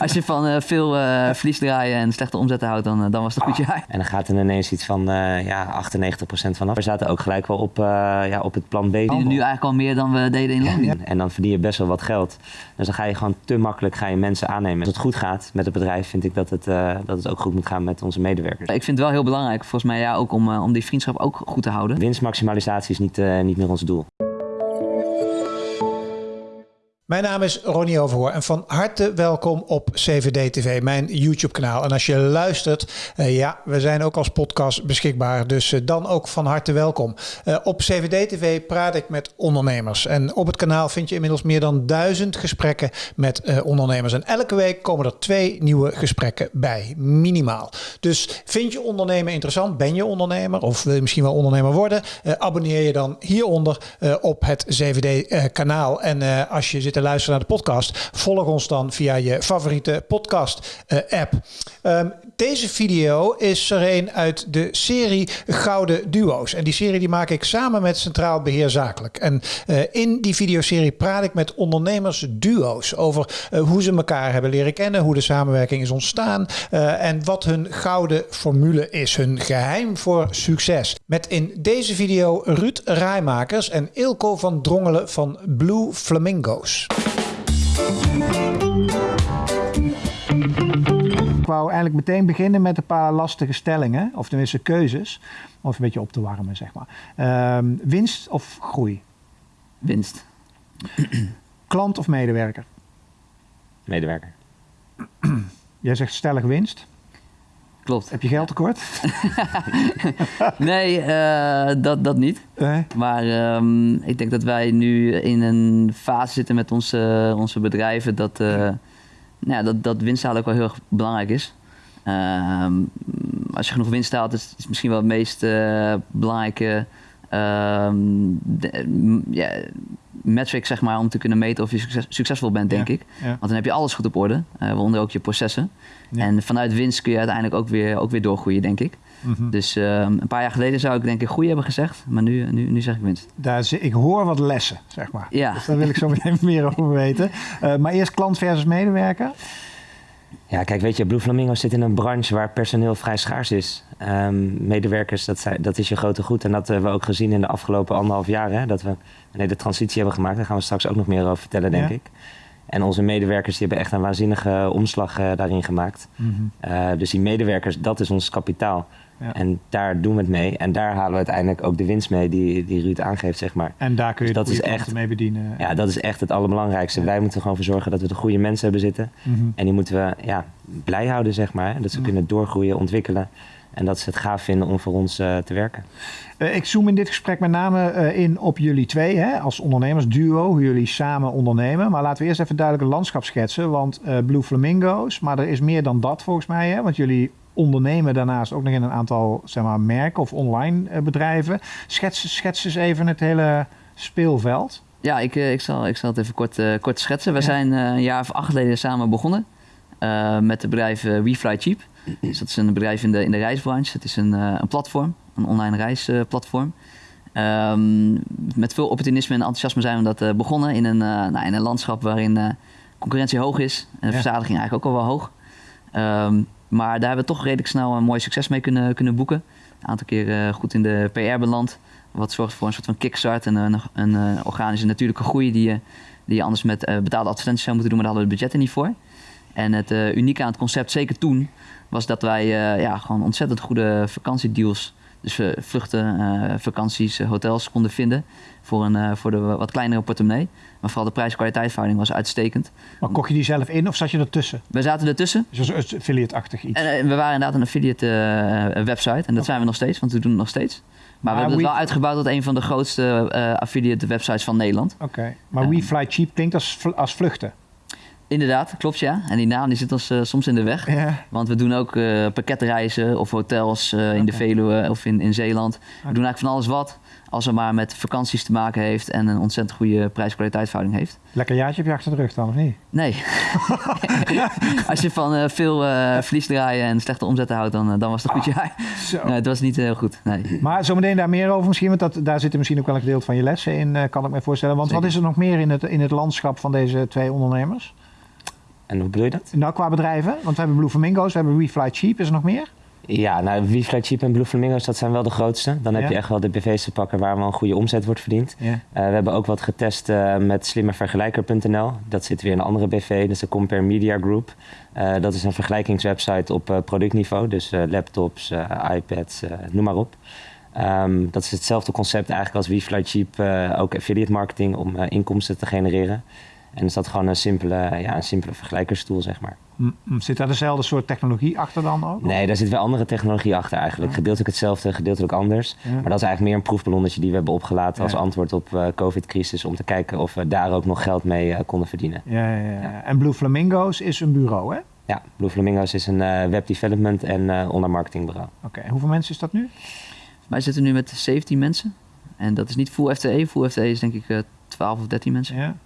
Als je van uh, veel uh, verlies draaien en slechte omzetten houdt, dan, uh, dan was het een goed jaar. En dan gaat er ineens iets van ja, 98% vanaf. We zaten ook gelijk wel op, ja, op het plan B. We nu eigenlijk al meer dan we deden in Londen. En dan verdien je best wel wat geld. Dus dan ga je gewoon te makkelijk ga je mensen aannemen. Als het goed gaat met het bedrijf, vind ik dat het, dat het ook goed moet gaan met onze medewerkers. Ik vind het wel heel belangrijk, volgens mij ja, ook om, om die vriendschap ook goed te houden. Winstmaximalisatie is niet, niet meer ons doel. Mijn naam is Ronnie Overhoor en van harte welkom op CVD TV, mijn YouTube kanaal. En als je luistert, uh, ja, we zijn ook als podcast beschikbaar, dus uh, dan ook van harte welkom. Uh, op CVD TV praat ik met ondernemers en op het kanaal vind je inmiddels meer dan duizend gesprekken met ondernemers. En elke week komen er twee nieuwe gesprekken bij, minimaal. Dus vind je ondernemen interessant, ben je ondernemer of wil je misschien wel ondernemer worden, abonneer je dan hieronder op het CVD kanaal. En als je zit te luisteren naar de podcast, volg ons dan via je favoriete podcast uh, app. Um, deze video is er een uit de serie Gouden Duo's. En die serie die maak ik samen met Centraal Beheer Zakelijk. En uh, in die videoserie praat ik met ondernemers duo's over uh, hoe ze elkaar hebben leren kennen, hoe de samenwerking is ontstaan en wat hun gouden formule is, hun geheim voor succes. Met in deze video Ruud Rijmakers en Ilko van Drongelen van Blue Flamingo's. Ik wou eigenlijk meteen beginnen met een paar lastige stellingen, of tenminste keuzes, om een beetje op te warmen, zeg maar. Uh, winst of groei? Winst. Klant of medewerker? Medewerker. Jij zegt stellig winst. Klopt. Heb je geld tekort? nee, uh, dat, dat niet. Maar um, ik denk dat wij nu in een fase zitten met onze, onze bedrijven dat, uh, nou ja, dat, dat winst ook wel heel erg belangrijk is. Uh, als je genoeg winst haalt, is het misschien wel het meest uh, belangrijke de, ja, metric zeg maar, om te kunnen meten of je succes, succesvol bent, denk ik. Want dan heb je alles goed op orde, uh, waaronder ook je processen. En vanuit winst kun je uiteindelijk ook weer, ook weer doorgroeien, denk ik. Mm -hmm. Dus uh, een paar jaar geleden zou ik denk ik groei hebben gezegd, maar nu, nu, nu zeg ik winst. Daar, ik hoor wat lessen, zeg maar. Ja. Dus daar wil ik zo meteen meer over weten. Uh, maar eerst klant versus medewerker. Ja, kijk, weet je, Blue Flamingo zit in een branche waar personeel vrij schaars is. Um, medewerkers, dat, zijn, dat is je grote goed. En dat hebben we ook gezien in de afgelopen anderhalf jaar. Hè, dat we een hele transitie hebben gemaakt. Daar gaan we straks ook nog meer over vertellen, denk ja. ik. En onze medewerkers die hebben echt een waanzinnige omslag uh, daarin gemaakt. Mm -hmm. uh, dus die medewerkers, dat is ons kapitaal. Ja. En daar doen we het mee. En daar halen we uiteindelijk ook de winst mee die, die Ruud aangeeft, zeg maar. En daar kun je dus dat is echt, mee bedienen. Ja, dat is echt het allerbelangrijkste. Ja. Wij moeten gewoon voor zorgen dat we de goede mensen hebben zitten. Mm -hmm. En die moeten we ja, blij houden, zeg maar. Dat ze mm -hmm. kunnen doorgroeien, ontwikkelen. En dat ze het gaaf vinden om voor ons uh, te werken. Uh, ik zoom in dit gesprek met name uh, in op jullie twee, hè, als ondernemers, duo, hoe jullie samen ondernemen. Maar laten we eerst even duidelijk een landschap schetsen. Want Blue Flamingo's, maar er is meer dan dat volgens mij. Hè, want jullie ondernemen daarnaast ook nog in een aantal zeg maar, merken of online uh, bedrijven. Schets, schets eens even het hele speelveld. Ja, ik, ik, zal, ik zal het even kort, uh, kort schetsen. We ja. zijn uh, een jaar of acht geleden samen begonnen met het bedrijf WeFly Cheap. Dus dat is een bedrijf in de, in de reisbranche. Het is een, een platform, een online reisplatform. Um, met veel opportunisme en enthousiasme zijn we dat begonnen in een, nou, in een landschap waarin concurrentie hoog is en de ja. verzadiging eigenlijk ook al wel hoog. Um, maar daar hebben we toch redelijk snel een mooi succes mee kunnen, kunnen boeken. Een aantal keer uh, goed in de PR beland. Wat zorgt voor een soort van kickstart en een, een, organische natuurlijke groei die je, die je anders met uh, betaalde advertenties zou moeten doen, maar daar hadden we het budget niet voor. En het uh, unieke aan het concept, zeker toen, was dat wij ja, gewoon ontzettend goede vakantiedeals dus we vluchten, uh, vakanties, uh, hotels konden vinden voor, een, uh, voor de wat kleinere portemonnee. Maar vooral de prijs-kwaliteitverhouding was uitstekend. Maar kocht je die zelf in of zat je ertussen? We zaten ertussen. Dus een affiliate-achtig iets? En, we waren inderdaad een affiliate website. En dat okay. zijn we nog steeds, want we doen het nog steeds. Maar, maar we hebben het wel uitgebouwd tot een van de grootste affiliate websites van Nederland. Oké, okay. maar We Fly Cheap klinkt als, als vluchten. Inderdaad, klopt ja. En die naam die zit ons uh, soms in de weg. Want we doen ook uh, pakketreizen of hotels uh, okay. in de Veluwe of in, in Zeeland. Okay. We doen eigenlijk van alles wat. Als het maar met vakanties te maken heeft en een ontzettend goede prijs-kwaliteitsverhouding heeft. Lekker jaartje heb je achter de rug dan, of niet? Nee. Als je van veel verlies draaien en slechte omzetten houdt, dan, dan was het een goed jaar. Oh, nee, het was niet heel goed. Nee. Maar zometeen daar meer over misschien, want dat, daar zit misschien ook wel een gedeelte van je lessen in, kan ik me voorstellen. Want Zeker. wat is er nog meer in het, in het landschap van deze twee ondernemers? En hoe bedoel je dat? Nou, qua bedrijven. Want we hebben Blue Flamingo's, we hebben WeFly Cheap. Is er nog meer? Ja, nou, WeFly Cheap en Blue Flamingo's, dat zijn wel de grootste. Dan heb Ja. je echt wel de BV's te pakken waar wel een goede omzet wordt verdiend. Ja. Eh, we hebben ook wat getest eh, met slimmervergelijker.nl. Dat zit weer in een andere BV, dat is de Compare Media Group. Eh, dat is een vergelijkingswebsite op productniveau, dus laptops, iPads, noem maar op. Ehm, dat is hetzelfde concept eigenlijk als WeFly Cheap, ook affiliate marketing om inkomsten te genereren. En is dat gewoon een simpele, ja, een simpele vergelijkerstoel, zeg maar. Zit daar dezelfde soort technologie achter dan ook? Nee, daar zit wel andere technologie achter eigenlijk. Gedeeltelijk hetzelfde, gedeeltelijk anders. Ja. Maar dat is eigenlijk meer een proefballonnetje die we hebben opgelaten als Ja. antwoord op eh COVID-crisis. Om te kijken of we daar ook nog geld mee eh, konden verdienen. Ja, ja, ja. En Blue Flamingo's is een bureau, hè? Ja, Blue Flamingo's is een eh, web development en eh online marketingbureau. Oké, en hoeveel mensen is dat nu? Wij zitten nu met 17 mensen. En dat is niet full FTE. Full FTE is denk ik eh 12 of 13 mensen. Ja.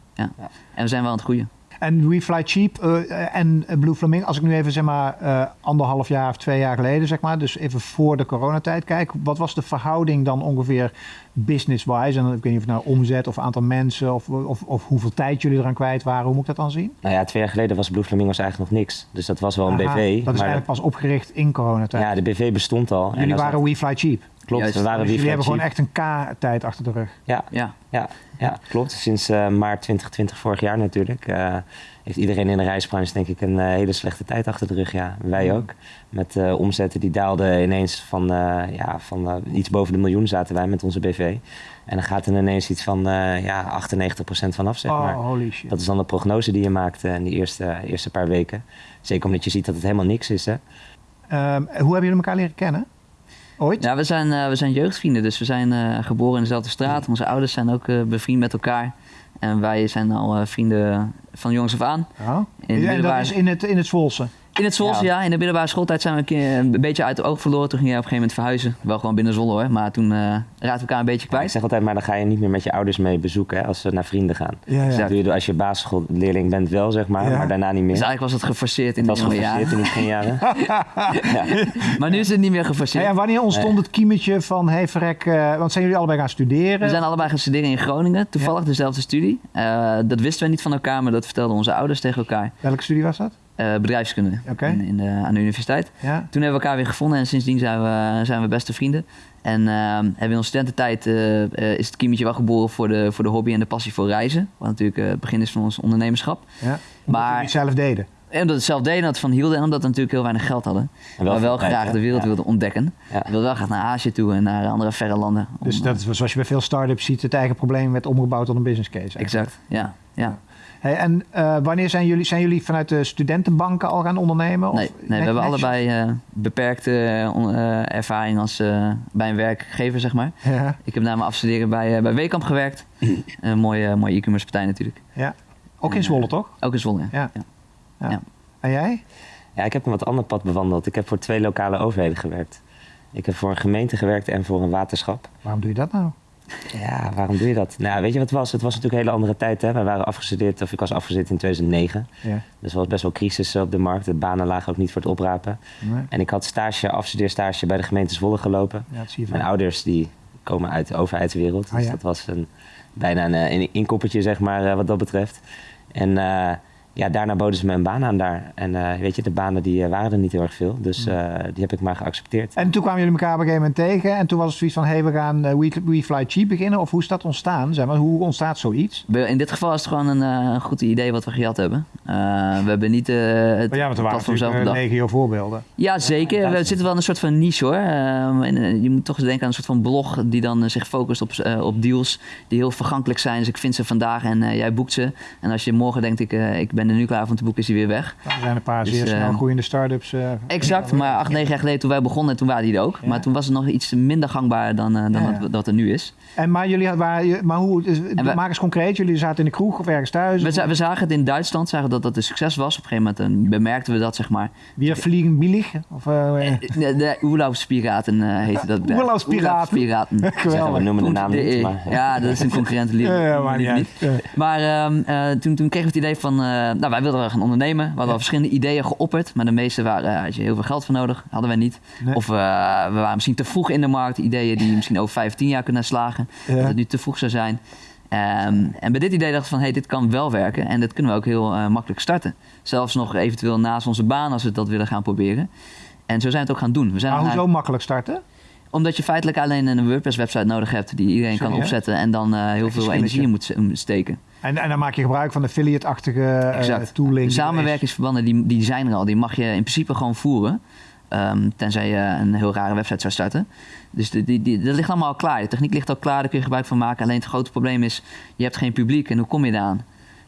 En we zijn wel aan het groeien. En WeFly Cheap eh, en Blue Flamingo, als ik nu even zeg maar eh, anderhalf jaar of twee jaar geleden, zeg maar, dus even voor de coronatijd kijk, wat was de verhouding dan ongeveer business-wise? En dan- ik weet niet of het nou omzet of aantal mensen of, of, of hoeveel tijd jullie eraan kwijt waren, hoe moet ik dat dan zien? Nou ja, twee jaar geleden was Blue Flamingo's eigenlijk nog niks. Dus dat was wel een Aha, BV. Dat is maar eigenlijk pas opgericht in coronatijd. ja, de BV bestond al. jullie waren WeFly Cheap. Klopt, Juist. we waren Dus jullie hebben gewoon echt een K-tijd achter de rug. Ja, Ja, Ja, ja klopt. Sinds eh, maart 2020, vorig jaar natuurlijk, eh, heeft iedereen in de reisbranche denk ik een eh, hele slechte tijd achter de rug. Ja, wij ook. Met eh, omzetten die daalden ineens van, eh, ja, van iets boven de miljoen zaten wij met onze BV. En dan gaat er ineens iets van eh ja, 98% vanaf, zeg maar. Oh, holy shit. Dat is dan de prognose die je maakt in die eerste, eerste paar weken. Zeker omdat je ziet dat het helemaal niks is. Hè? Ehm, hoe hebben jullie elkaar leren kennen? Ooit? ja we, zijn, eh, we zijn jeugdvrienden. Dus we zijn eh, geboren in dezelfde straat. Onze ouders zijn ook eh, bevriend met elkaar. En wij zijn al vrienden van jongs af aan. Oh. In en dat is in het, in het Zwolse? In het Zwolse, Ja. ja. In de middelbare schooltijd zijn we een keer een beetje uit het oog verloren. Toen ging jij op een gegeven moment verhuizen. Wel gewoon binnen Zwolle hoor. Maar toen eh raakten we elkaar een beetje Ik kwijt. zeg altijd, maar dan ga je niet meer met je ouders mee bezoeken hè, als ze naar vrienden gaan. Ja, ja. Dat doe je als je basisschoolleerling bent wel, zeg maar, Ja. maar daarna niet meer. Dus eigenlijk was het geforceerd in Het de was jonge geforceerd jaren. in die beginjaren. ja. Maar nu is het niet meer geforceerd. en wanneer ontstond het kiemetje van, hey verrek, eh, want zijn jullie allebei gaan studeren? We zijn allebei gaan studeren in Groningen. Toevallig dezelfde studie. Eh, dat wisten we niet van elkaar, maar dat vertelden onze ouders tegen elkaar. Welke studie was dat? Eh, bedrijfskunde in, in de, aan de universiteit. Ja. Toen hebben we elkaar weer gevonden en sindsdien zijn we, zijn we beste vrienden. En eh, hebben we in onze studententijd eh, eh, is het kiemetje wel geboren voor de, voor de hobby en de passie voor reizen. Wat natuurlijk eh, het begin is van ons ondernemerschap. ja. Maar- het zelf deden. En omdat we het zelf deden en dat van hielden en omdat we natuurlijk heel weinig geld hadden. En maar wel veel tijd, graag de wereld Ja. wilden ontdekken. Ja. We wilden wel graag naar Azië toe en naar andere verre landen. om, Dus dat is zoals je bij veel start-ups ziet, het eigen probleem werd omgebouwd tot een business case. eigenlijk. Exact, ja. ja. Hey, en eh, wanneer zijn jullie, zijn jullie vanuit de studentenbanken al gaan ondernemen? Nee, Of nee, we net- hebben netjes? allebei eh, beperkte eh, ervaring als, eh, bij een werkgever, zeg maar. Ja, Ik heb na mijn afstuderen bij, bij Wekamp gewerkt. een mooie, mooie e-commerce partij natuurlijk. ja. Ook in Zwolle, toch? Ook in Zwolle, ja. Ja. Ja. Ja. En jij? Ja, ik heb een wat ander pad bewandeld. Ik heb voor twee lokale overheden gewerkt. Ik heb voor een gemeente gewerkt en voor een waterschap. Waarom doe je dat nou? Ja, waarom doe je dat? Nou, weet je wat het was? Het was natuurlijk een hele andere tijd. Hè? Wij waren afgestudeerd, of ik was afgestudeerd in 2009. Ja. Dus er was best wel crisis op de markt. De banen lagen ook niet voor het oprapen. Nee. En ik had stage, afstudeerstage bij de gemeente Zwolle gelopen. Ja, dat zie je Mijn ouders die komen uit de overheidswereld. Ah, Dus ja. dat was een, bijna een, eh, een inkoppertje, zeg maar, eh, wat dat betreft. En eh, ja, daarna boden ze me een baan aan daar. En eh, weet je, de banen die eh, waren er niet heel erg veel. Dus Hmm. eh, die heb ik maar geaccepteerd. En toen kwamen jullie elkaar op een gegeven moment tegen. En toen was het zoiets van, hey, we gaan eh, We, We Fly Cheap beginnen. Of hoe is dat ontstaan? Zeg maar, hoe ontstaat zoiets? In dit geval is het gewoon een eh, goed idee wat we gehad hebben. Eh, we hebben niet eh het Maar ja, want er waren natuurlijk legio voorbeelden. Ja, zeker. We zitten wel in een soort van niche hoor. Ehm, en, je moet toch eens denken aan een soort van blog die dan zich focust op, eh, op deals die heel vergankelijk zijn. Dus ik vind ze vandaag en jij boekt ze. En als je morgen denkt, ik, ik ben er nu klaar om te boeken, is die weer weg. Er zijn een paar Dus, zeer snel eh, groeiende start-ups. eh, Exact, maar acht, negen jaar geleden toen wij begonnen, toen waren die er ook. Ja. Maar toen was het nog iets minder gangbaar dan, eh, dan Ja, wat er nu is. En maar jullie hadden, waren, maar hoe, we- maak eens concreet. Jullie zaten in de kroeg of ergens thuis. We, we zagen het in Duitsland, zagen dat dat een succes was. Op een gegeven moment eh, bemerkten we dat, zeg maar. Weer vliegen billig? Of, De, de Oerlaubspiraten eh heette dat bedrijf. Zeggen, we noemen de naam niet, maar... Ja, dat is een concurrent. lief- Ja, ja, maar niet. Maar ehm, eh, toen, toen kregen we het idee van, eh, nou wij wilden wel gaan ondernemen. We hadden al verschillende ideeën geopperd, maar de meeste waren, eh, had je heel veel geld voor nodig, hadden wij niet. Nee. Of eh, we waren misschien te vroeg in de markt, ideeën die misschien over 15 jaar kunnen slagen, dat het nu te vroeg zou zijn. Ehm, en bij dit idee dacht ik van, hey, dit kan wel werken en dat kunnen we ook heel eh, makkelijk starten. Zelfs nog eventueel naast onze baan als we dat willen gaan proberen. En zo zijn we het ook gaan doen. We zijn Maar hoezo makkelijk starten? Omdat je feitelijk alleen een WordPress-website nodig hebt die iedereen Sorry, kan opzetten en dan eh, heel veel energie in moet steken. En, en dan maak je gebruik van affiliate-achtige tooling. De die er is. samenwerkingsverbanden die, die zijn er al, die mag je in principe gewoon voeren. Ehm, tenzij je een heel rare website zou starten. Dus die, die, die- dat ligt allemaal al klaar. De techniek ligt al klaar, daar kun je gebruik van maken. Alleen het grote probleem is, je hebt geen publiek en hoe kom je eraan?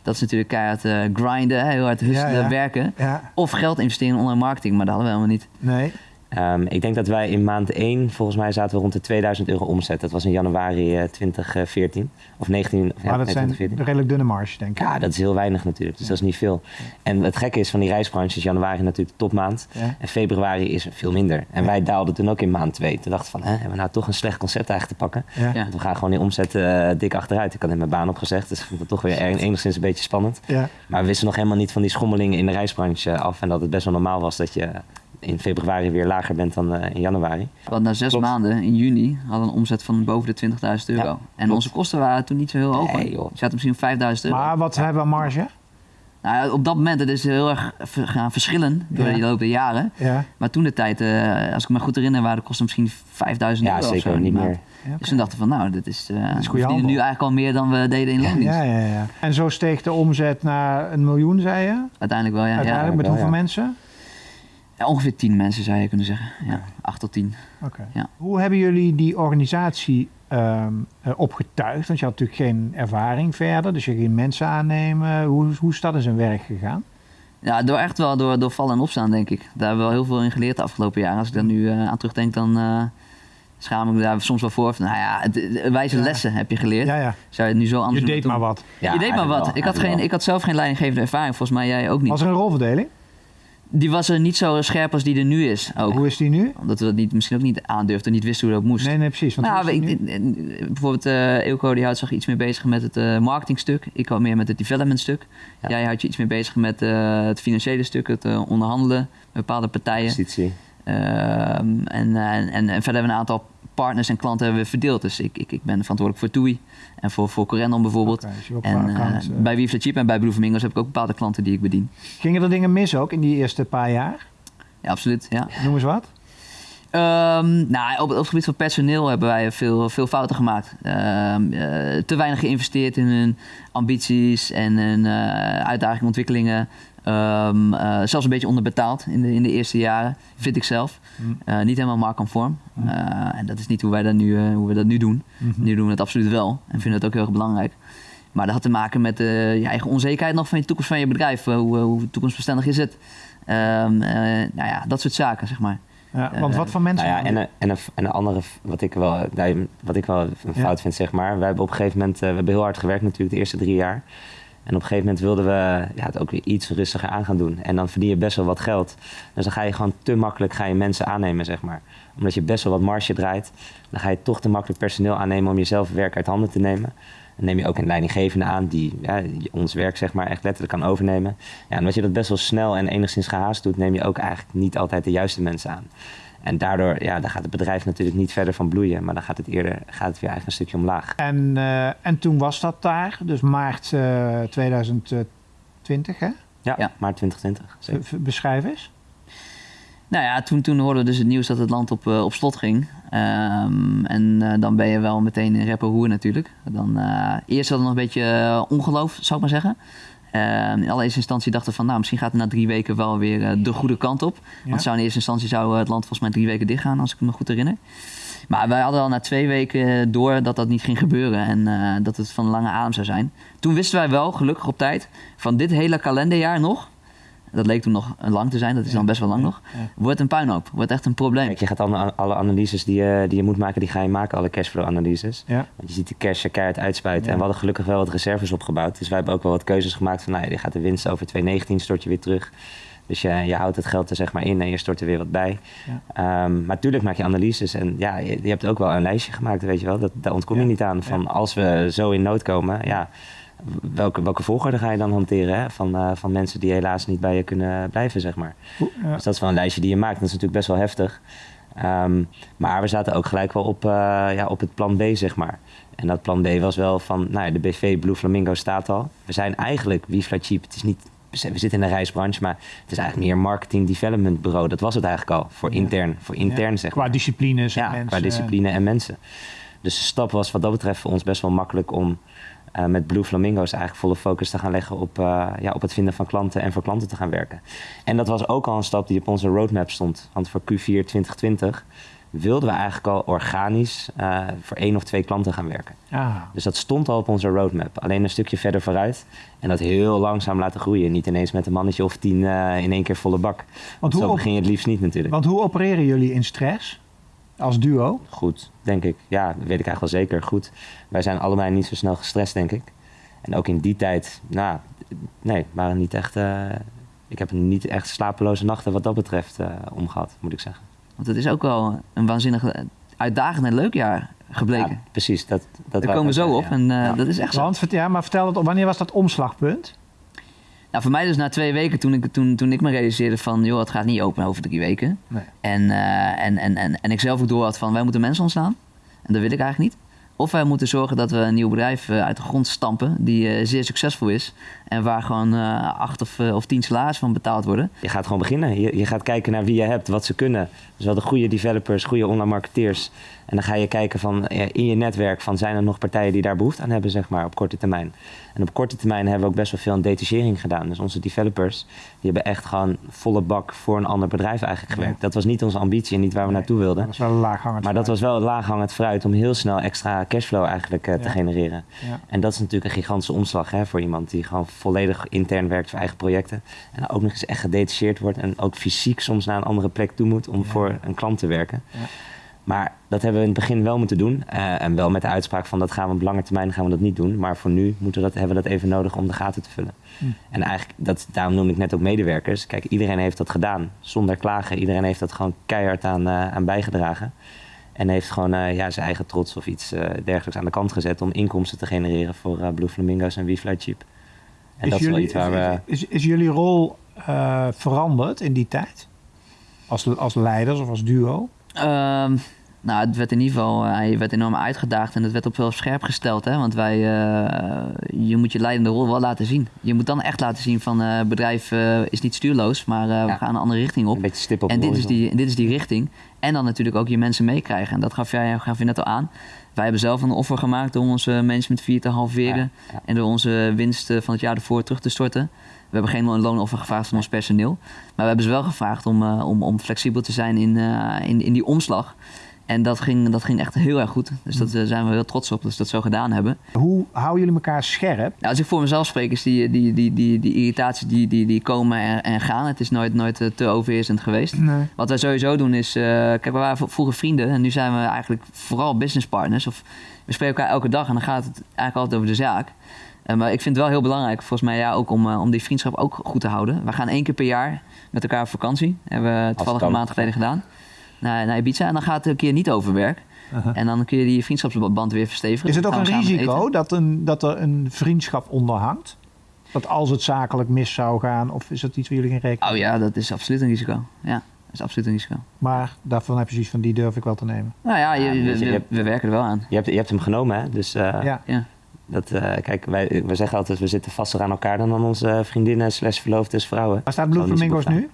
Dat is natuurlijk keihard eh, grinden, heel hard hustelen, Ja, ja. werken. Ja, Of geld investeren in online marketing, maar dat hadden we helemaal niet. nee. Ehm, ik denk dat wij in maand 1, volgens mij zaten we rond de 2000 euro omzet. Dat was in januari eh, 2014. Of 19, of, ja, maar dat zijn 2014. redelijk dunne marge, denk ik. Ja, dat is heel weinig natuurlijk. Dus dat is niet veel. En het gekke is van die reisbranche is januari natuurlijk de topmaand. Ja. En februari is veel minder. En wij daalden toen ook in maand 2. Toen dachten we van, hè, hebben we nou toch een slecht concept eigenlijk te pakken? Want we gaan gewoon die omzet eh, dik achteruit. Ik had net mijn baan opgezegd, dus ik vond het toch weer er- enigszins een beetje spannend. Ja. Maar we wisten nog helemaal niet van die schommelingen in de reisbranche af. En dat het best wel normaal was dat je in februari weer lager bent dan eh, in januari. Want na zes Klopt. maanden, in juni, hadden we een omzet van boven de 20.000 euro. Ja, en klopt. onze kosten waren toen niet zo heel hoog. Nee, joh. Je zaten misschien op 5.000 euro. Maar wat hebben we aan marge? Nou, ja, op dat moment, het is heel erg gaan verschillen door Ja. de loop der jaren. Ja. Maar toen de tijd, eh, als ik me goed herinner, waren de kosten misschien 5000 Ja, euro. of zeker niet meer. Ja, Dus toen dachten we van, nou, dit is, eh verdienen handel. nu eigenlijk al meer dan we deden in loondienst. Ja, ja, ja. En zo steeg de omzet naar een miljoen, zei je? Uiteindelijk wel, ja. ja. Uiteindelijk met wel, hoeveel ja. mensen? Ja, Ongeveer 10 mensen zou je kunnen zeggen. Ja, 8 tot 10. Oké. Ja. Hoe hebben jullie die organisatie ehm, eh, opgetuigd? Want je had natuurlijk geen ervaring verder, dus je ging mensen aannemen. Hoe, hoe is dat in zijn werk gegaan? Ja, door echt wel door, door vallen en opstaan, denk ik. Daar hebben we wel heel veel in geleerd de afgelopen jaren. Als ik daar nu eh, aan terugdenk, dan eh, schaam ik me daar soms wel voor. Van, Nou ja, het, wijze Ja. lessen heb je geleerd. Ja, ja. Zou je het nu zo anders Je deed doen? maar wat. Ja, je deed maar wat. wel, ik, had geen, ik had zelf geen leidinggevende ervaring. Volgens mij jij ook niet. Was er een rolverdeling? Die was er niet zo scherp als die er nu is. Ook. Hoe is die nu? Omdat we dat niet, misschien ook niet aandurfden, niet wisten hoe dat moest. Nee, nee, precies. Want nou, ik- bijvoorbeeld eh Eelco die houdt zich iets meer bezig met het eh, marketingstuk. Ik hou meer met het development stuk. Ja. Jij houdt je iets meer bezig met eh, het financiële stuk, het onderhandelen met bepaalde partijen. Positie. Ehm, en, en, en, verder hebben we een aantal partners en klanten hebben we verdeeld. Dus ik, ik, ik ben verantwoordelijk voor TUI en voor, voor Corendon bijvoorbeeld. Dus En eh, account, eh. bij Weave the Cheap en bij Blue Flamingos heb ik ook bepaalde klanten die ik bedien. Gingen er dingen mis ook in die eerste paar jaar? Ja, absoluut. Ja. Noem eens wat. Ehm, nou, op, op het gebied van personeel hebben wij veel, veel fouten gemaakt. Ehm, eh, te weinig geïnvesteerd in hun ambities en hun uitdagingen, ontwikkelingen. Ehm, eh, zelfs een beetje onderbetaald in de, in de eerste jaren, vind ik zelf. Mm. Eh, niet helemaal marktconform. Mm. Eh, en dat is niet hoe wij dat nu, eh, hoe we dat nu doen. Mhm. Nu doen we het absoluut wel en vinden het ook heel erg belangrijk. Maar dat had te maken met je eigen onzekerheid nog van je toekomst van je bedrijf. Hoe, hoe toekomstbestendig is het? Ehm, eh, nou ja, dat soort zaken, zeg maar. Ja, want wat voor mensen? Nou ja, en, een, en, een, en een andere, wat ik wel, wat ik wel een Ja. fout vind, zeg maar. We hebben op een gegeven moment, eh, we hebben heel hard gewerkt natuurlijk de eerste drie jaar. En op een gegeven moment wilden we ja, het ook weer iets rustiger aan gaan doen. En dan verdien je best wel wat geld. Dus dan ga je gewoon te makkelijk ga je mensen aannemen, zeg maar. Omdat je best wel wat marge draait. Dan ga je toch te makkelijk personeel aannemen om jezelf werk uit handen te nemen. Dan neem je ook een leidinggevende aan die ja, ons werk zeg maar echt letterlijk kan overnemen. Ja, en omdat je dat best wel snel en enigszins gehaast doet, neem je ook eigenlijk niet altijd de juiste mensen aan. En daardoor ja, dan gaat het bedrijf natuurlijk niet verder van bloeien, maar dan gaat het eerder gaat het weer eigenlijk een stukje omlaag. En, eh, en toen was dat daar, dus maart eh 2020, hè? Ja, Ja. maart 2020. V- zeker. Beschrijf eens. Nou ja, toen, toen hoorden we dus het nieuws dat het land op, eh, op slot ging. Ehm, en eh, dan ben je wel meteen in rep en roer natuurlijk. Dan, eh, eerst hadden we nog een beetje ongeloof, zou ik maar zeggen. Ehm, in allereerste instantie dachten we van, nou, misschien gaat het na drie weken wel weer eh, de goede kant op. Ja. Want zou in eerste instantie zou eh, het land volgens mij drie weken dichtgaan, als ik me goed herinner. Maar wij hadden al na twee weken door dat dat niet ging gebeuren en eh, dat het van lange adem zou zijn. Toen wisten wij wel, gelukkig op tijd, van dit hele kalenderjaar nog, dat leek toen nog lang te zijn, dat is Ja. dan best wel lang nog, Ja. wordt een puinhoop, wordt echt een probleem. Kijk, je gaat alle, alle analyses die je, die je moet maken, die ga je maken, alle cashflow analyses. Ja. Want je ziet de cash er keihard uitspuiten. Ja. En we hadden gelukkig wel wat reserves opgebouwd. Dus wij hebben ook wel wat keuzes gemaakt van, nou ja, je gaat de winst over 2019 stort je weer terug. Dus je, je houdt het geld er zeg maar in en je stort er weer wat bij. Ja. Ehm, maar natuurlijk maak je analyses en ja, je, je hebt ook wel een lijstje gemaakt, weet je wel. Dat, daar ontkom je Ja. niet aan. Van als we zo in nood komen, ja, welke, welke volgorde ga je dan hanteren hè? Van, eh, van mensen die helaas niet bij je kunnen blijven, zeg maar. Ja. Dus dat is wel een lijstje die je maakt. Dat is natuurlijk best wel heftig. Ehm, maar we zaten ook gelijk wel op, eh, ja, op het plan B, zeg maar. En dat plan B was wel van, nou ja, de BV Blue Flamingo staat al. We zijn eigenlijk Wifla Cheap. Het is niet, we zitten in de reisbranche, maar het is eigenlijk meer marketing development bureau. Dat was het eigenlijk al, voor Ja. intern, voor intern zeg maar. Qua disciplines en Ja, mensen. qua discipline en mensen. Dus de stap was wat dat betreft voor ons best wel makkelijk om eh, met Blue Flamingo's eigenlijk volle focus te gaan leggen op, eh, ja, op het vinden van klanten en voor klanten te gaan werken. En dat was ook al een stap die op onze roadmap stond. Want voor Q4 2020 wilden we eigenlijk al organisch eh, voor één of twee klanten gaan werken. Ah, Dus dat stond al op onze roadmap. Alleen een stukje verder vooruit. En dat heel langzaam laten groeien. Niet ineens met een mannetje of tien in één keer volle bak. Want zo op- begin je het liefst niet natuurlijk. want hoe opereren jullie in stress? Als duo? Goed, denk ik. Ja, dat weet ik eigenlijk wel zeker. Goed. Wij zijn allebei niet zo snel gestrest, denk ik. En ook in die tijd, nou, nee, waren niet echt. eh, ik heb niet echt slapeloze nachten wat dat betreft eh omgehad, moet ik zeggen. Want het is ook wel een waanzinnig uitdagend en leuk jaar gebleken. Ja, precies. Dat, dat Daar komen we zo op zeggen, en ja. eh, Ja. dat is echt zo. Want, ja, maar vertel het, wanneer was dat omslagpunt? Nou, voor mij dus na twee weken, toen ik, toen, toen ik me realiseerde van... joh, het gaat niet open over drie weken. Nee. En, eh, en, en, en, en ik zelf ook door had van, wij moeten mensen ontslaan. En dat wil ik eigenlijk niet. Of wij moeten zorgen dat we een nieuw bedrijf eh, uit de grond stampen... die eh, zeer succesvol is. En waar gewoon eh, acht of, eh, of tien salarissen van betaald worden. Je gaat gewoon beginnen. Je, je gaat kijken naar wie je hebt, wat ze kunnen. Dus wel de goede developers, goede online marketeers. En dan ga je kijken van ja, in je netwerk van zijn er nog partijen die daar behoefte aan hebben, zeg maar, op korte termijn. En op korte termijn hebben we ook best wel veel aan detachering gedaan. Dus onze developers, die hebben echt gewoon volle bak voor een ander bedrijf eigenlijk gewerkt. Dat was niet onze ambitie en niet waar we naartoe wilden. Dat is wel laaghangend Maar dat was wel laaghangend fruit om heel snel extra cashflow eigenlijk eh, te Ja. genereren. Ja. En dat is natuurlijk een gigantische omslag hè, voor iemand die gewoon volledig intern werkt voor eigen projecten. En ook nog eens echt gedetacheerd wordt en ook fysiek soms naar een andere plek toe moet om Ja. voor een klant te werken. Ja. Maar dat hebben we in het begin wel moeten doen. eh, en wel met de uitspraak van dat gaan we op lange termijn gaan we dat niet doen. Maar voor nu moeten we dat, hebben we dat even nodig om de gaten te vullen. Hm. En eigenlijk, dat, daarom noem ik net ook medewerkers. Kijk, iedereen heeft dat gedaan zonder klagen. Iedereen heeft dat gewoon keihard aan, eh, aan bijgedragen. En heeft gewoon eh, ja, zijn eigen trots of iets dergelijks aan de kant gezet om inkomsten te genereren voor Blue Flamingo's en We Fly Cheap. En dat is wel iets waar we. is, is jullie rol eh, veranderd in die tijd? Als, als leiders of als duo? Ehm, nou, het werd in ieder geval eh, hij werd enorm uitgedaagd en het werd op wel scherp gesteld. Hè? Want wij, eh, je moet je leidende rol wel laten zien. Je moet dan echt laten zien van het bedrijf eh, is niet stuurloos, maar we gaan een andere richting op. Een beetje stip op En dit is, die, dit is die richting. En dan natuurlijk ook je mensen meekrijgen. En dat gaf jij gaf je net al aan. Wij hebben zelf een offer gemaakt door onze management fee te halveren. Ja, ja. En door onze winst eh, van het jaar ervoor terug te storten. We hebben geen loonoffer gevraagd van ons personeel. Maar we hebben ze wel gevraagd om, om, om flexibel te zijn in, in, in die omslag. En dat ging, dat ging echt heel erg goed. Dus daar zijn we heel trots op dat ze dat zo gedaan hebben. Hoe houden jullie elkaar scherp? Nou, als ik voor mezelf spreek, is die, die, die, die, die irritaties die, die, die komen en, en gaan. Het is nooit, nooit eh, te overheersend geweest. Nee. Wat wij sowieso doen is, eh, kijk, we waren vroeger vrienden en nu zijn we eigenlijk vooral business partners. Of we spreken elkaar elke dag en dan gaat het eigenlijk altijd over de zaak. Eh, maar ik vind het wel heel belangrijk, volgens mij, ja, ook om, eh, om die vriendschap ook goed te houden. We gaan één keer per jaar met elkaar op vakantie. Hebben we toevallig een maand geleden gedaan. Naar, naar Ibiza. En dan gaat het een keer niet over werk. Uh-huh. En dan kun je die vriendschapsband weer verstevigen. Is het ook een risico dat, een, dat er een vriendschap onder hangt? Dat als het zakelijk mis zou gaan, of is dat iets waar jullie geen rekening Oh ja, dat is absoluut een risico. Ja, dat is absoluut een risico. Maar daarvan heb je zoiets van, die durf ik wel te nemen. Nou ja, je- Ja, dus we- hebt- we werken er wel aan. Je hebt, je hebt hem genomen, hè? Dus eh, ja. Ja. dat, eh, kijk, wij, we zeggen altijd, we zitten vaster aan elkaar dan aan onze vriendinnen slash verloofdes vrouwen. Waar staat Blue Flamingo's nu?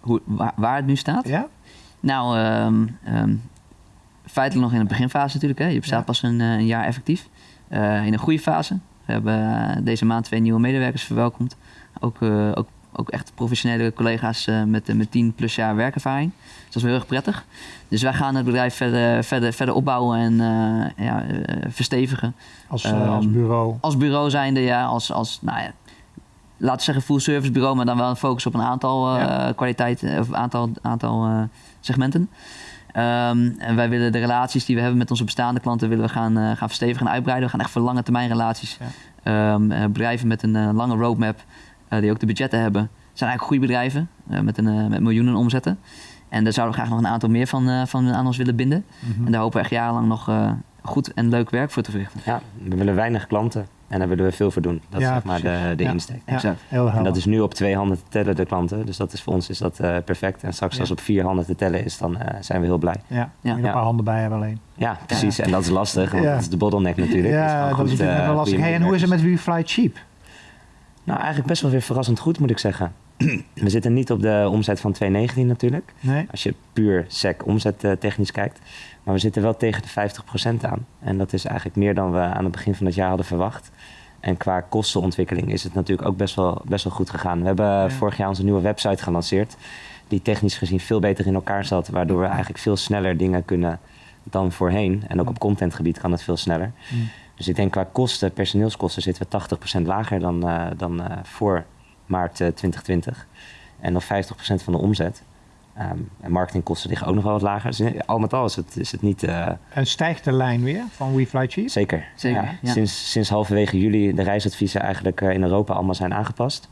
Hoe, waar, waar het nu staat? Ja? Nou, ehm, ehm, feitelijk nog in de beginfase natuurlijk. Hè. Je bestaat Ja. pas een, eh, een jaar effectief. Eh, in een goede fase. We hebben eh, deze maand twee nieuwe medewerkers verwelkomd. Ook, ook, ook echt professionele collega's met, met 10 plus jaar werkervaring. Dus dat is wel heel erg prettig. Dus wij gaan het bedrijf verder, verder, verder opbouwen en ja, verstevigen. Als, eh, Ehm, als bureau. Als bureau zijnde, ja, als, als nou ja, laten we zeggen full service bureau, maar dan wel een focus op een aantal Ja. kwaliteiten of aantal, aantal segmenten. Ehm, en wij willen de relaties die we hebben met onze bestaande klanten willen we gaan, eh, gaan verstevigen en uitbreiden. We gaan echt voor lange termijn relaties. Ja. Ehm, eh, bedrijven met een eh, lange roadmap, eh, die ook de budgetten hebben, zijn eigenlijk goede bedrijven eh, met, een, met miljoenen omzetten. En daar zouden we graag nog een aantal meer van, eh, van aan ons willen binden. Mhm. En daar hopen we echt jarenlang nog eh, goed en leuk werk voor te verrichten. Ja, we willen weinig klanten. En daar willen we veel voor doen. Dat Ja, is zeg maar de, precies. de Ja. insteek. Ja, Exact. heel helder. En dat is nu op twee handen te tellen, de klanten. Dus dat is voor ons is dat eh, perfect. En straks Ja. als op vier handen te tellen is, dan eh, zijn we heel blij. ja, Ja. een paar handen bij hebben alleen. Ja, precies. En dat is lastig, want Ja. dat is de bottleneck natuurlijk. Dus ja, dat goed, is natuurlijk eh, wel lastig. Hey, en hoe is het met. WeFly Cheap? Nou, eigenlijk best wel weer verrassend goed, moet ik zeggen. we zitten niet op de omzet van 2019 natuurlijk. Nee? Als je puur sec omzet eh, technisch kijkt. Maar we zitten wel tegen de 50% aan. En dat is eigenlijk meer dan we aan het begin van het jaar hadden verwacht. En qua kostenontwikkeling is het natuurlijk ook best wel, best wel goed gegaan. We hebben Ja. vorig jaar onze nieuwe website gelanceerd. Die technisch gezien veel beter in elkaar zat. Waardoor we eigenlijk veel sneller dingen kunnen dan voorheen. En ook op contentgebied kan het veel sneller. Mm. Dus ik denk qua kosten, personeelskosten, zitten we 80% lager dan, eh, dan eh, voor maart eh, 2020. En nog 50% van de omzet. Ehm, en marketingkosten liggen ook nog wel wat lager. Dus eh, al met al is het, is het niet... eh, En stijgt de lijn weer van WeFly Cheap? zeker. Zeker, Ja, ja. Sinds, sinds halverwege juli de reisadviezen eigenlijk eh, in Europa allemaal zijn aangepast.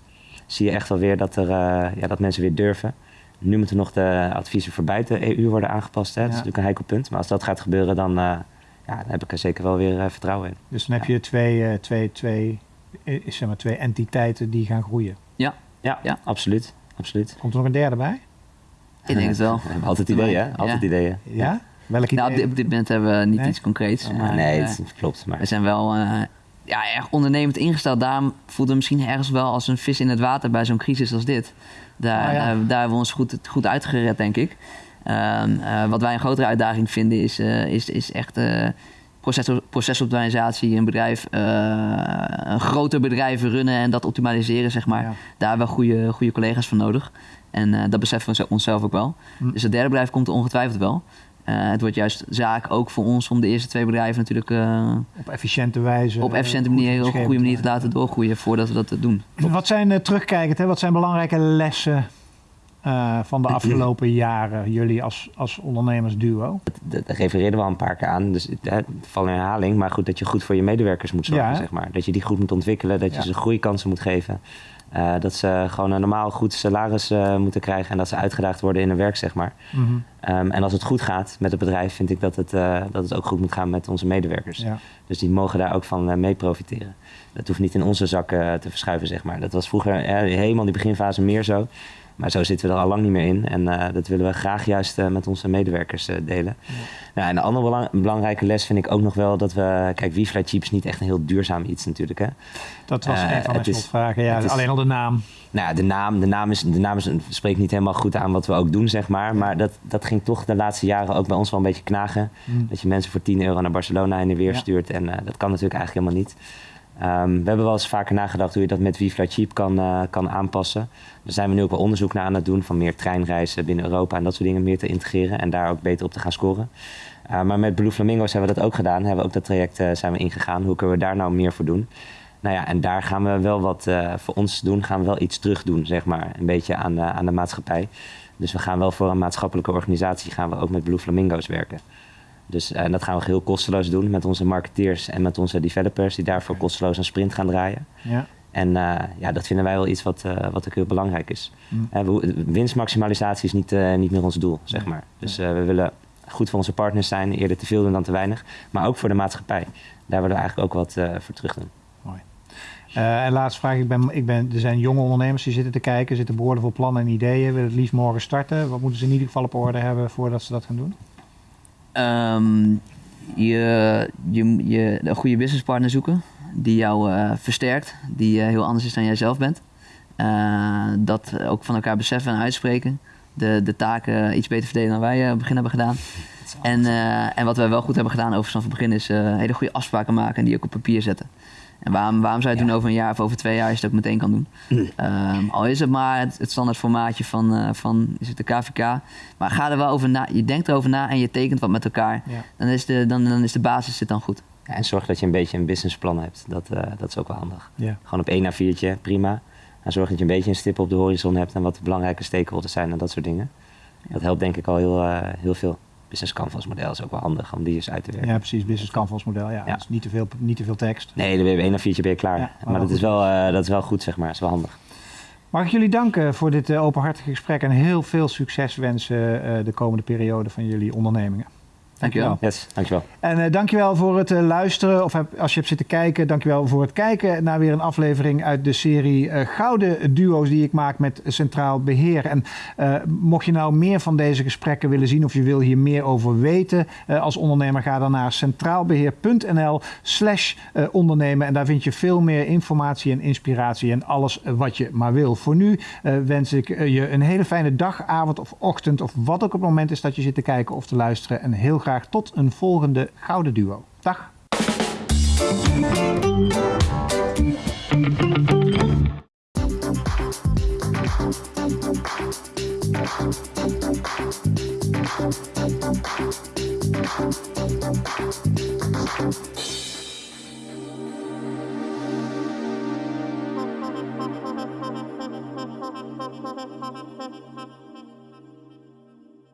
Zie je echt wel weer dat, er, eh, ja, dat mensen weer durven. Nu moeten nog de adviezen voor buiten EU worden aangepast. Hè? Dat is natuurlijk een heikel punt. Maar als dat gaat gebeuren, dan, eh, ja, dan heb ik er zeker wel weer eh, vertrouwen in. Dus dan heb je twee, eh, twee, twee, eh, zeg maar twee entiteiten die gaan groeien. Ja, Ja. absoluut. absoluut. Komt er nog een derde bij? Ik denk het wel. We hebben altijd ideeën, hè? Altijd Ja. ideeën. Ja? Welk idee? Nou, op dit, op dit moment hebben we niet Nee? iets concreets. Ja, maar, nee, eh, het klopt. Maar we zijn wel eh, ja, erg ondernemend ingesteld. Daarom voelden we misschien ergens wel als een vis in het water bij zo'n crisis als dit. Daar, Ah, ja. daar, daar hebben we ons goed, goed uitgered, denk ik. Ehm, eh, wat wij een grotere uitdaging vinden is, eh, is, is echt eh, proces, procesoptimalisatie. Een bedrijf, eh, een groter bedrijf runnen en dat optimaliseren, zeg maar. Ja. Daar hebben we goede, goede collega's voor nodig. En eh, dat beseffen we onszelf ook wel. Hm. Dus het derde bedrijf komt er ongetwijfeld wel. Eh, het wordt juist zaak ook voor ons om de eerste twee bedrijven natuurlijk Op efficiënte wijze. op efficiënte manier, op een goede manier te laten doorgroeien voordat we dat doen. Wat zijn, terugkijkend, hè, wat zijn belangrijke lessen eh, van de afgelopen jaren, jullie als, als ondernemersduo? dat dat refereerden we al een paar keer aan. Dus het valt in herhaling. Maar goed, dat je goed voor je medewerkers moet zorgen, Ja, zeg maar. Dat je die goed moet ontwikkelen. Dat je ze groeikansen moet geven. Eh, dat ze gewoon een normaal goed salaris eh, moeten krijgen. En dat ze uitgedaagd worden in hun werk, zeg maar. Mhm. Ehm, en als het goed gaat met het bedrijf, vind ik dat het, dat het ook goed moet gaan met onze medewerkers. Ja. Dus die mogen daar ook van mee profiteren. Dat hoeft niet in onze zakken te verschuiven, zeg maar. Dat was vroeger helemaal in die beginfase meer zo. Maar zo zitten we er al lang niet meer in. En eh, dat willen we graag juist eh, met onze medewerkers eh, delen. Nou, en een andere belang- belangrijke les vind ik ook nog wel dat we... Kijk, WeFly Cheap is niet echt een heel duurzaam iets natuurlijk, hè. Dat was een van mijn slotvragen. Ja, is- alleen al de naam. Nou, de naam, de naam, is, de naam is, spreekt niet helemaal goed aan wat we ook doen, zeg maar. Maar dat, dat ging toch de laatste jaren ook bij ons wel een beetje knagen. Mm. Dat je mensen voor 10 euro naar Barcelona en weer Ja. stuurt. En dat kan natuurlijk eigenlijk helemaal niet. Ehm, we hebben wel eens vaker nagedacht hoe je dat met WeFly Cheap kan, eh, kan aanpassen. Daar zijn we nu ook wel onderzoek naar aan het doen. Van meer treinreizen binnen Europa en dat soort dingen meer te integreren. En daar ook beter op te gaan scoren. Uh, maar met Blue Flamingos hebben we dat ook gedaan. Hebben we ook dat traject uh, zijn we ingegaan. Hoe kunnen we daar nou meer voor doen? Nou ja, en daar gaan we wel wat voor ons doen. Gaan we wel iets terug doen, zeg maar. Een beetje aan, aan de maatschappij. Dus we gaan wel voor een maatschappelijke organisatie gaan we ook met Blue Flamingo's werken. Dus uh, dat gaan we heel kosteloos doen met onze marketeers en met onze developers die daarvoor kosteloos een sprint gaan draaien. Ja. En uh, ja, dat vinden wij wel iets wat, uh, wat ook heel belangrijk is. Mm. winstmaximalisatie is niet, niet meer ons doel, zeg maar. Dus we willen goed voor onze partners zijn, eerder te veel doen dan te weinig. Maar ook voor de maatschappij. Daar willen we eigenlijk ook wat voor terug doen. Mooi. En laatste vraag, ik ben, ik ben, er zijn jonge ondernemers die zitten te kijken, zitten behoorlijk veel plannen en ideeën, willen het liefst morgen starten. Wat moeten ze in ieder geval op orde hebben voordat ze dat gaan doen? Um, je, je, je een goede businesspartner zoeken die jou uh, versterkt, die uh, heel anders is dan jij zelf bent. Uh, dat ook van elkaar beseffen en uitspreken. De, de taken iets beter verdelen dan wij op het begin hebben gedaan. En, en wat wij wel goed hebben gedaan overigens van het begin is hele goede afspraken maken en die ook op papier zetten. En waarom, waarom zou je het ja. doen over een jaar of over twee jaar als je het ook meteen kan doen? Mm. Um, al is het maar het, het standaard formaatje van, uh, van is het de KVK. Maar ga er wel over na. Je denkt erover na en je tekent wat met elkaar. Ja. Dan, is de, dan, dan is de basis zit dan goed. Ja, en zorg dat je een beetje een businessplan hebt. Dat, uh, dat is ook wel handig. Ja. Gewoon op één na viertje, prima. En zorg dat je een beetje een stip op de horizon hebt en wat de belangrijke stakeholders zijn en dat soort dingen. Dat helpt denk ik al heel, uh, heel veel business canvas model is ook wel handig om die eens uit te werken. Ja, precies. Business canvas model. Ja, ja. Dus niet te veel, niet te veel tekst. Nee, dan ben je één of viertje ben je klaar. Ja, maar maar dat is, wel, uh, dat is wel goed, zeg maar. Dat is wel handig. Mag ik jullie danken voor dit uh, openhartige gesprek en heel veel succes wensen uh, de komende periode van jullie ondernemingen. Dankjewel. Yes, dankjewel. En uh, dankjewel voor het uh, luisteren. Of heb, als je hebt zitten kijken, dankjewel voor het kijken naar weer een aflevering uit de serie uh, Gouden Duo's die ik maak met Centraal Beheer. En mocht je nou meer van deze gesprekken willen zien of je wil hier meer over weten als ondernemer, ga dan naar centraalbeheer.nl slash ondernemen. En daar vind je veel meer informatie en inspiratie en alles wat je maar wil. Voor nu wens ik je een hele fijne dag, avond of ochtend of wat ook het moment is dat je zit te kijken of te luisteren. En heel graag tot een volgende Gouden Duo. Dag!